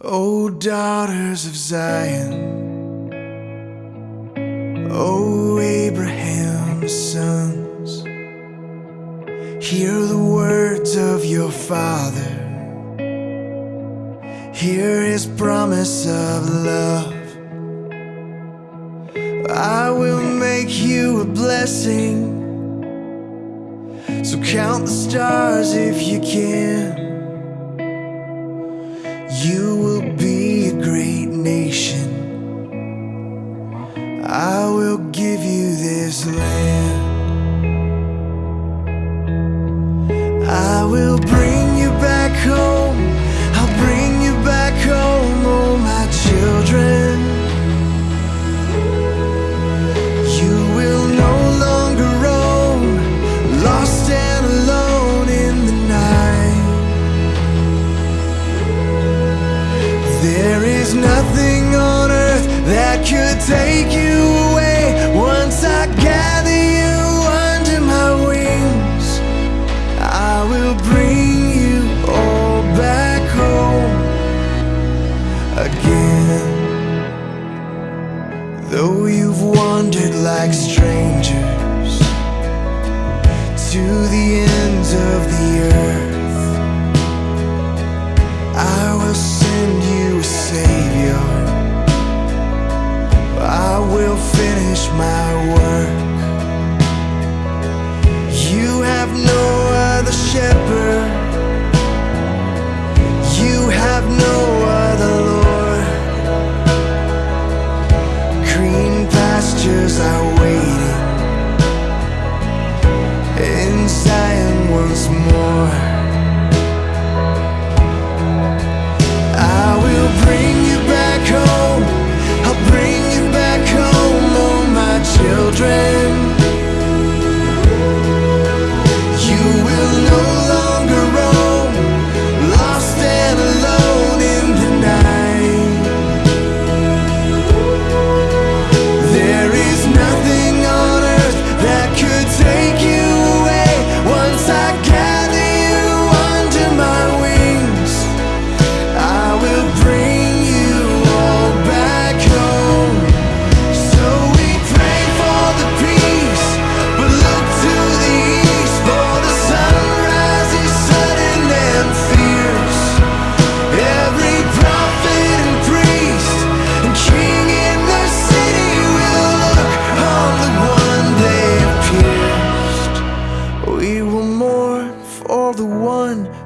O daughters of Zion, O Abraham's sons, hear the words of your father, hear his promise of love. I will make you a blessing, so count the stars if you can. You will be a great nation. I will give you this land. I will bring Though you've wandered like strangers to the ends of the earth.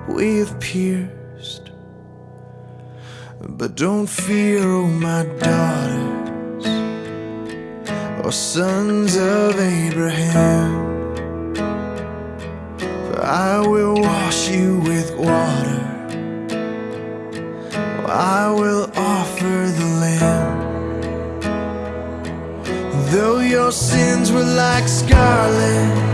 One we have pierced. But don't fear, oh my daughters, or sons of Abraham. For I will wash you with water, I will offer the Lamb. Though your sins were like scarlet,